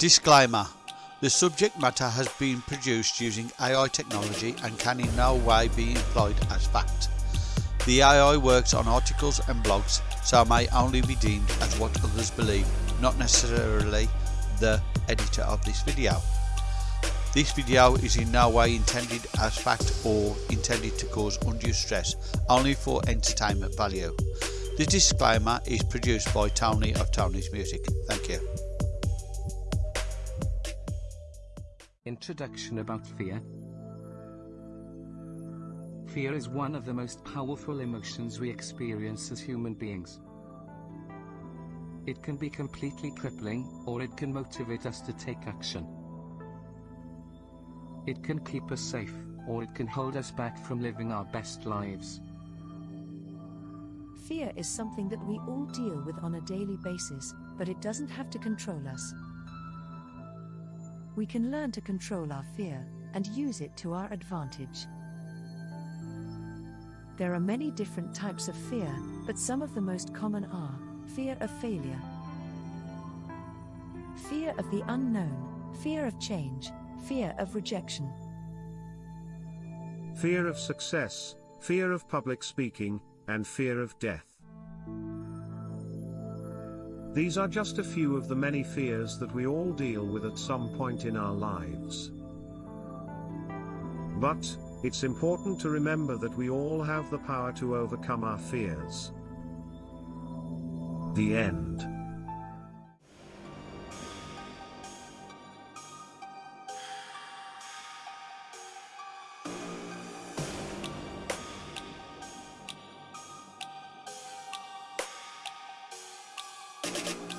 Disclaimer The subject matter has been produced using AI technology and can in no way be employed as fact. The AI works on articles and blogs, so may only be deemed as what others believe, not necessarily the editor of this video. This video is in no way intended as fact or intended to cause undue stress, only for entertainment value. The disclaimer is produced by Tony of Tony's Music. Thank you. Introduction about fear. Fear is one of the most powerful emotions we experience as human beings. It can be completely crippling, or it can motivate us to take action. It can keep us safe, or it can hold us back from living our best lives. Fear is something that we all deal with on a daily basis, but it doesn't have to control us. We can learn to control our fear and use it to our advantage. There are many different types of fear, but some of the most common are fear of failure, fear of the unknown, fear of change, fear of rejection, fear of success, fear of public speaking, and fear of death. These are just a few of the many fears that we all deal with at some point in our lives. But, it's important to remember that we all have the power to overcome our fears. The end. you